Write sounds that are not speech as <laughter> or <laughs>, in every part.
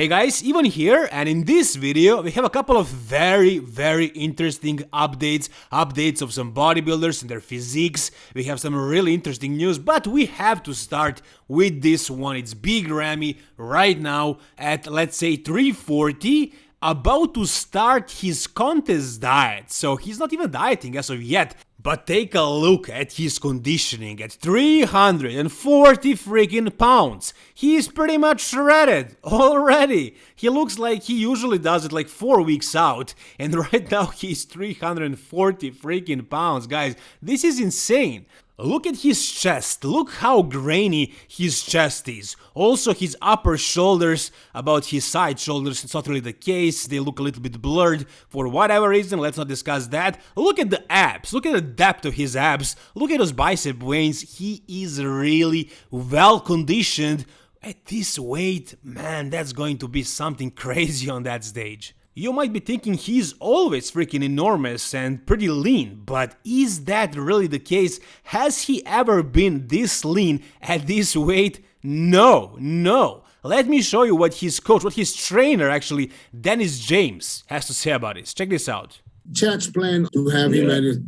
Hey guys, Ivan here and in this video we have a couple of very very interesting updates, updates of some bodybuilders and their physiques, we have some really interesting news but we have to start with this one, it's Big Ramy right now at let's say 340 about to start his contest diet, so he's not even dieting as of yet, but take a look at his conditioning at 340 freaking pounds. He's pretty much shredded <laughs> already. He looks like he usually does it like 4 weeks out and <laughs> right now he's 340 freaking pounds. Guys, this is insane. Look at his chest, look how grainy his chest is. Also his upper shoulders, about his side shoulders, it's not really the case, they look a little bit blurred for whatever reason, let's not discuss that. Look at the abs, look at the depth of his abs, look at those bicep veins, he is really well conditioned. At this weight, man, that's going to be something <laughs> crazy on that stage. You might be thinking he's always freaking enormous and pretty lean, but is that really the case? Has he ever been this lean at this weight? No, no. Let me show you what his coach, what his trainer actually, Dennis James, has to say about this. Check this out. Chad's plan to have him at his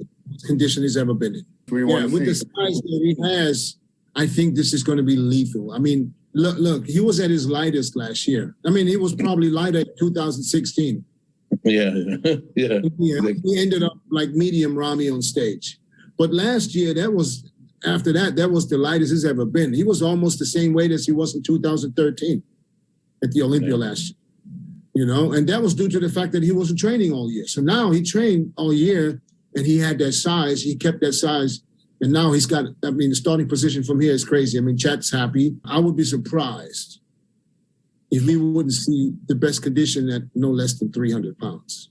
condition he's ever been in. We Yeah, want with the size that he has, I think this is going to be lethal. I mean, look, look, he was at his lightest last year. I mean, he was probably light at 2016. Yeah, <laughs> yeah. Yeah, uh, he ended up like medium Ramy on stage. But last year, that was after that, that was the lightest he's ever been. He was almost the same weight as he was in 2013 at the Olympia Yeah. last year. You know, and that was due to the fact that he wasn't training all year. So now he trained all year and he had that size, he kept that size. And now he's got, I mean, the starting position from here is crazy. I mean, Chad's happy. I would be surprised if we wouldn't see the best condition at no less than 300 pounds.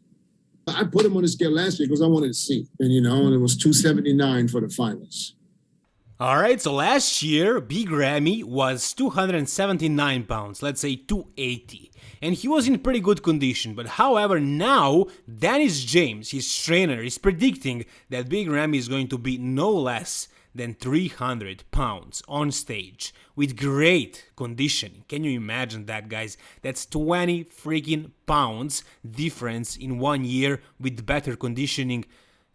I put him on the scale last year because I wanted to see. And, you know, and it was 279 for the finals. Alright, so last year Big Ramy was 279 pounds, let's say 280. And he was in pretty good condition, but however now Dennis James, his trainer, is predicting that Big Ramy is going to be no less than 300 pounds on stage with great conditioning. Can you imagine that, guys? That's 20 freaking pounds difference in one year with better conditioning.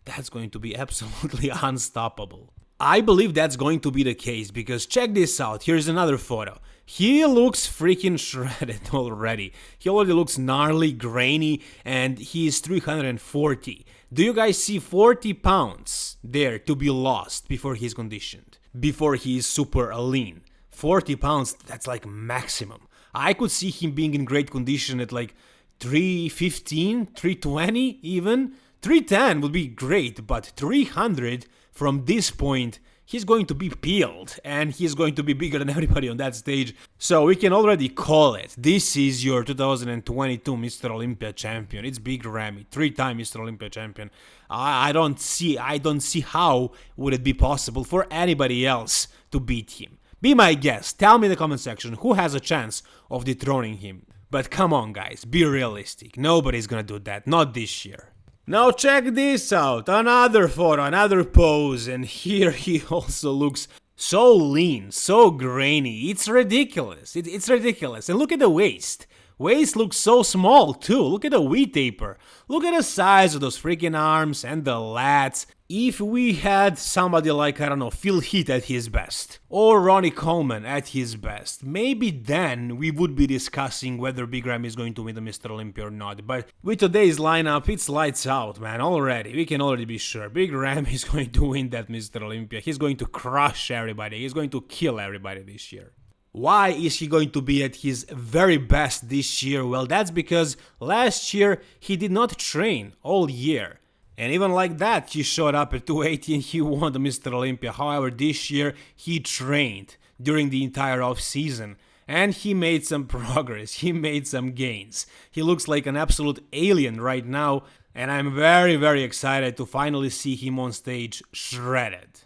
That's going to be absolutely <laughs> unstoppable. I believe that's going to be the case because check this out. Here's another photo. He looks freaking shredded <laughs> already. He already looks gnarly, grainy, and he is 340. Do you guys see 40 pounds there to be lost before he's conditioned? Before he is super lean? 40 pounds, that's like maximum. I could see him being in great condition at like 315, 320 even. 310 would be great, but 300 from this point, he's going to be peeled and he's going to be bigger than <laughs> everybody on that stage. So we can already call it. This is your 2022 Mr. Olympia champion. It's Big Ramy, three-time Mr. Olympia champion. I, I don't see I don't see how would it be possible for anybody else to beat him. Be my guest. Tell me in the comment section who has a chance of dethroning him. But come on guys, be realistic. Nobody's gonna do that, not this year. Now check this out, another photo, another pose, and here he <laughs> also looks so lean, so grainy, it's ridiculous, it, it's ridiculous, and look at the waist. Waist looks so small too, look at the V taper, look at the size of those freaking arms and the lats. If we had somebody like, I don't know, Phil Heath at his best, or Ronnie Coleman at his best, maybe then we would be discussing whether Big Ram is going to win the Mr. Olympia or not. But with today's lineup, it's lights out, man, already. We can already be sure. Big Ram <laughs> is going to win that Mr. Olympia. He's going to crush everybody. He's going to kill everybody this year. Why is he going to be at his very best this year? Well, that's because last year he did not train all year. And even like that, he showed up at 280 and he won the Mr. Olympia. However, this year he trained during the entire off season and he made some <laughs> progress. He made some gains. He looks like an absolute alien right now, and I'm very, very excited to finally see him on stage shredded.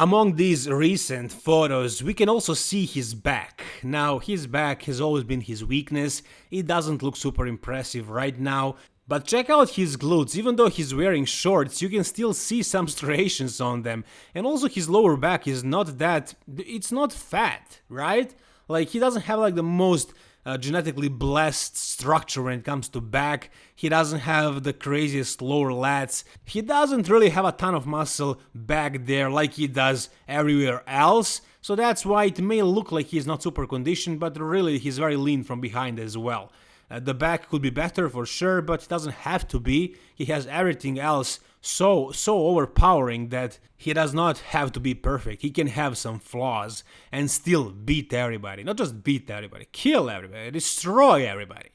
Among these recent photos, we can also see his back. Now, his back has always been his weakness, it doesn't look super impressive right now, but check out his glutes, even though he's wearing shorts, you can still see some <laughs> striations on them. And also his lower back is not that... it's not fat, right? Like he doesn't have like the most uh, genetically blessed structure when it comes to back. He doesn't have the craziest lower lats. He doesn't really have a ton of muscle back there like he does everywhere else. So that's why it may look like he's not super conditioned, but really he's very lean from behind as well. Uh, the back could be better for sure, but it doesn't have to be. He has everything else so so overpowering that he does not have to be perfect. He can have some flaws and still beat everybody. Not just beat everybody, kill everybody, destroy everybody.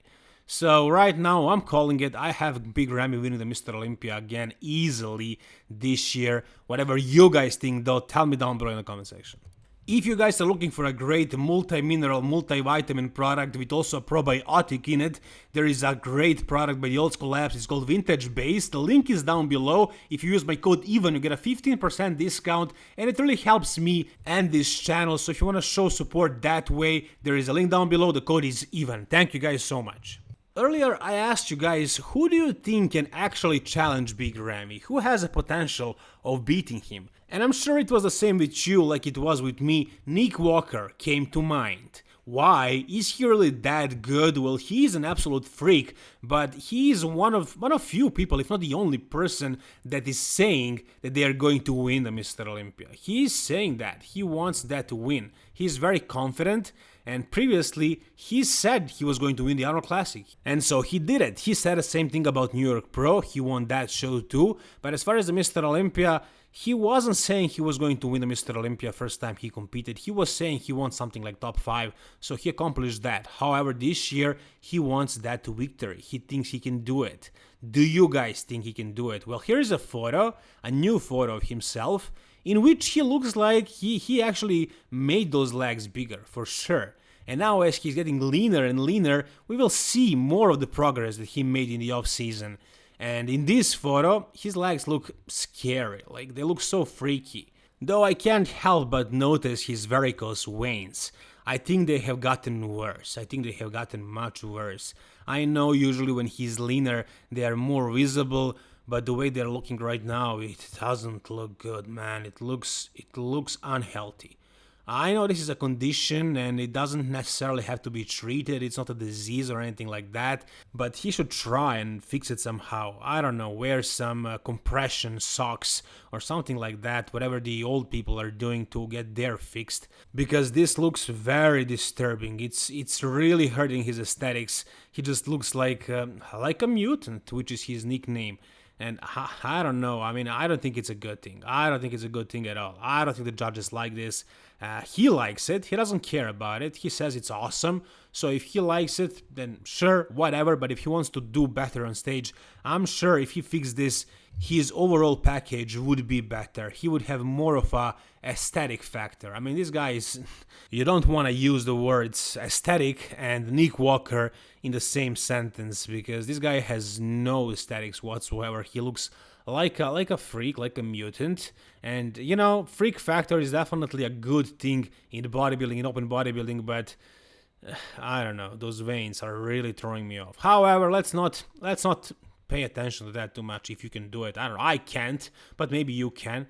So right now I'm calling it. I have Big Ramy winning the Mr. Olympia again easily this year. Whatever you guys think though, tell me down below in the comment section. If you guys are looking for a great multi-mineral, multi-vitamin product with also a probiotic in it, there is a great product by the Old School Labs, it's called Vintage Base, the link is down below, if you use my code EVEN you get a 15% discount and it really helps me and this channel, so if you want to show support that way, there is a link down below, the code is EVEN. Thank you guys so much. Earlier I asked you guys who do you think can actually challenge Big Ramy, who has a potential of beating him. And I'm sure it was the same with you like it was with me, Nick Walker came to mind. Why? Is he really that good? Well, he's an absolute freak, but he's one of one of few people, if not the only person, that is saying that they are going to win the Mr. Olympia. He's saying that. He wants that to win. He's very confident, and previously he said he was going to win the Arnold Classic. And so he did it. He said the same thing about New York Pro, he won that show too. But as far as the Mr. Olympia, he wasn't saying he was going to win the Mr. Olympia first time he competed. He was saying he wants something like top 5, so he accomplished that. However, this year he wants that victory. He thinks he can do it. Do you guys think he can do it? Well, here's a photo, a new photo of himself, in which he looks like he, he actually made those legs bigger, for sure. And now as he's getting leaner and leaner, we will see more of the progress that he made in the off season. And in this photo, his legs look scary, like they look so freaky. Though I can't help but notice his varicose veins. I think they have gotten worse. I think they have gotten much worse. I know usually when he's leaner they are more visible, but the way they're looking right now, it doesn't look good, man. It looks it looks unhealthy. I know this is a condition and it doesn't necessarily have to be treated, it's not a disease or anything like that, but he should try and fix it somehow. I don't know, wear some uh, compression socks or something like that, whatever the old people are doing to get their fixed, because this looks very disturbing. It's it's really hurting his aesthetics. He just looks like um, like a mutant, which is his nickname. And I, I, don't know. I mean, I don't think it's a good thing. I don't think it's a good thing at all. I don't think the judges like this. Uh, he likes it. He doesn't care about it. He says it's awesome. So if he likes it, then sure, whatever. But if he wants to do better on stage, I'm sure if he fixed this, his overall package would be better. He would have more of a aesthetic factor. I mean, this guy is. <laughs> You don't want to use the words aesthetic and Nick Walker in the same sentence because this guy has no aesthetics whatsoever. He looks like a, like a freak, like a mutant. And you know, freak factor is definitely a good thing in bodybuilding, in open bodybuilding, but uh, I don't know, those veins are really throwing me off. However, let's not let's not pay attention to that too much if you can do it. I don't know, I can't, but maybe you can.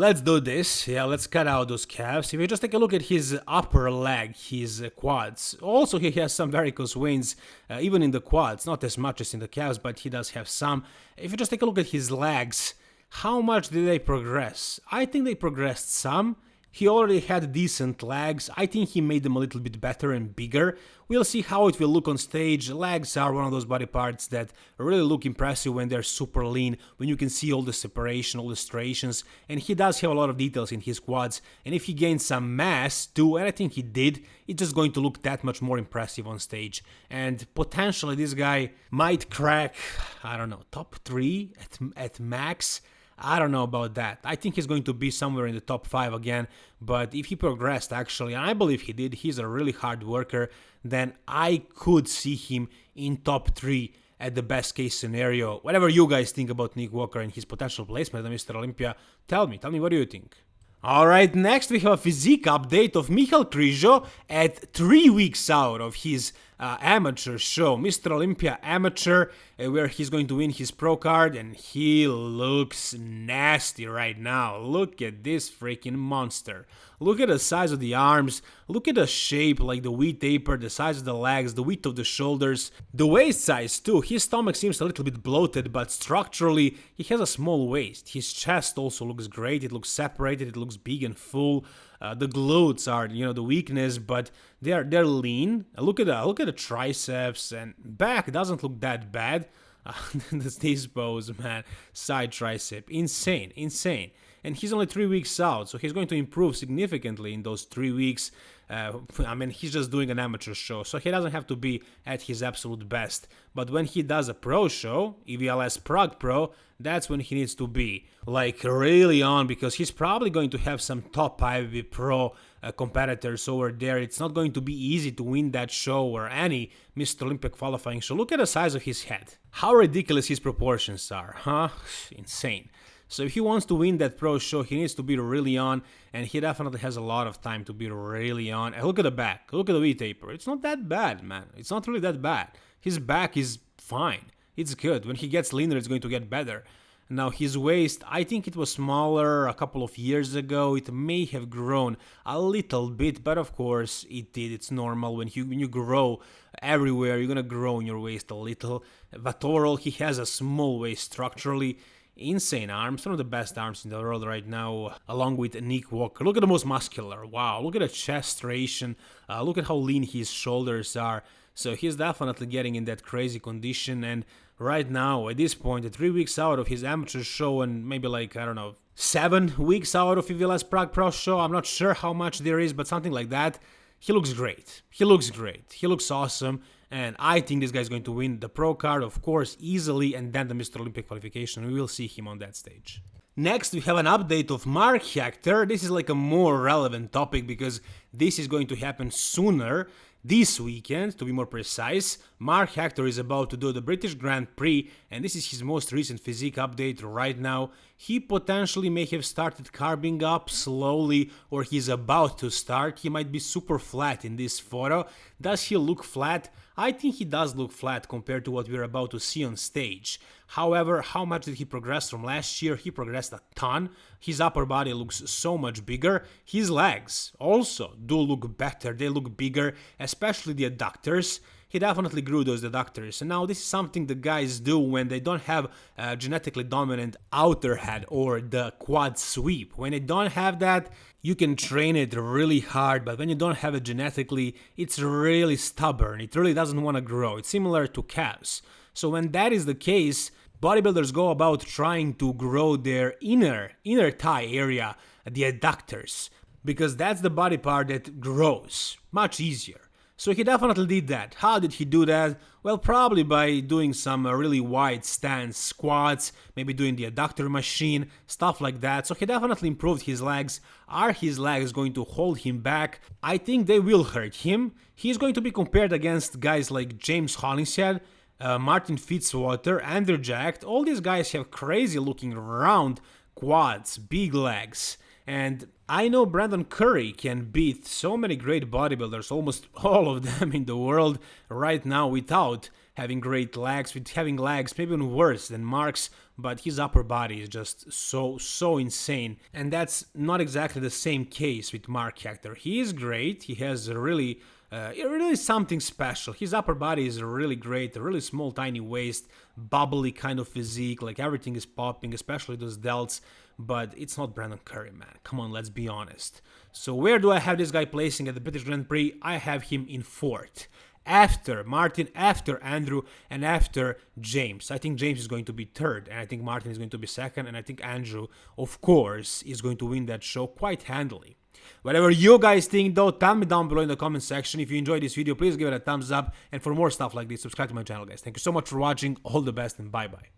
Let's do this. Yeah, let's cut out those calves. If you just take a look at his upper leg, his uh, quads. Also, he has some varicose veins, uh, even in the quads. Not as much as in the calves, but he does have some. If you just take a look at his legs, how much did they progress? I think they progressed some. He already had decent legs, I think he made them a little bit better and bigger. We'll see how it will look on stage, legs are one of those body parts that really look impressive when they're super lean, when you can see all the separation, all the striations, and he does have a lot of details in his quads, and if he gains some mass too, and I think he did, it's just going to look that much more impressive on stage. And potentially this guy might crack, I don't know, top 3 at, at max, I don't know about that. I think he's going to be somewhere in the top 5 again, but if he progressed actually, and I believe he did, he's a really hard worker, then I could see him in top 3 at the best case scenario. Whatever you guys think about Nick Walker and his potential placement at Mr. Olympia, tell me, tell me what do you think? Alright, next we have a physique update of Michal Krizo at 3 weeks out of his uh, amateur show, Mr. Olympia Amateur, uh, where he's going to win his pro card, and he looks nasty right now. Look at this freaking monster. Look at the size of the arms, Look at the shape, like the V taper, the size of the legs, the width of the shoulders, the waist size too. His stomach seems a little bit bloated, but structurally he has a small waist. His chest also looks great. It looks separated. It looks big and full. Uh, the glutes are, you know, the weakness, but they're they're lean. Look at the look at the triceps and back doesn't look that bad. <laughs> Uh, <laughs> this pose, man, side tricep, insane, insane and he's only three weeks out, so he's going to improve significantly in those three weeks. Uh, I mean, he's just doing an amateur show, so he doesn't have to be at his absolute best. But when he does a pro show, EVLS Prague Pro, that's when he needs to be like really on because he's probably going to have some top IFBB Pro uh, competitors over there. It's not going to be easy to win that show or any Mr. Olympic qualifying show. Look at the size of his head. How ridiculous his proportions are, huh? Insane. So if he wants to win that pro show, he needs to be really on, and he definitely has a lot of time to be really on. And look at the back, look at the V taper. It's not that bad, man. It's not really that bad. His back is fine. It's good. When he gets leaner, it's going to get better. Now his waist, I think it was smaller a couple of years ago. It may have grown a little bit, but of course it did. It's normal when you when you grow everywhere, you're gonna grow in your waist a little. Vatorol, he has a small waist structurally insane arms, one of the best arms in the world right now, along with Nick Walker. Look at the most muscular. Wow, look at the chest ration. Uh, look at how lean his shoulders are. So he's definitely getting in that crazy condition. And right now, at this point, three weeks out of his amateur show, and maybe like, I don't know, seven weeks out of EVLS Prague Pro show, I'm not sure how much there is, but something like that. He looks great. He looks great. He looks awesome. And I think this guy is going to win the pro card, of course, easily, and then the Mr. Olympic qualification. We will see him on that stage. Next, we have an update of Mark Hector. This is like a more relevant topic because this is going to happen sooner this weekend, to be more precise, Mark Hector is about to do the British Grand Prix, and this is his most recent physique update right now. He potentially may have started carbing up slowly, or he's about to start. He might be super flat in this photo. Does he look flat? I think he does look flat compared to what we're about to see on stage. However, how much did he progress from last year? He progressed a ton. His upper body looks so much bigger. His legs also do look better. They look bigger, especially the adductors he definitely grew those adductors. And now this is something the guys do when they don't have a genetically dominant outer head or the quad sweep. When they don't have that, you can train it really hard, but when you don't have it genetically, it's really stubborn. It really doesn't want to grow. It's similar to calves. So when that is the case, bodybuilders go about trying to grow their inner inner thigh area, the adductors, because that's the body part that grows much easier. So he definitely did that. How did he do that? Well, probably by doing some uh, really wide stance squats, maybe doing the adductor machine, stuff like that. So he definitely improved his legs. Are his legs going to hold him back? I think they will hurt him. He's going to be compared against guys like James Hollingshead, uh, Martin Fitzwater, Andrew Jacked. All these guys have crazy looking round quads, big legs. And I know Brandon Curry can beat so many great bodybuilders, almost <laughs> all of them in the world right now without having great legs, with having legs maybe even worse than Mark's, but his upper body is just so, so insane. And that's not exactly the same case with Mark Hector. He is great, he has a really uh, it really is something special. His upper body is really great, a really small, tiny waist, bubbly kind of physique, like everything is popping, especially those delts. But it's not Brandon Curry, man. Come on, let's be honest. So where do I have this guy placing at the British Grand Prix? I have him in fourth. After Martin, after Andrew, and after James. I think James is going to be third, and I think Martin is going to be second, and I think Andrew, of course, is going to win that show quite handily. Whatever you guys think though, tell me down below in the comment section. If you enjoyed this video, please give it a thumbs up. And for more stuff like this, subscribe to my channel, guys. Thank you so much for watching. All the best and bye-bye.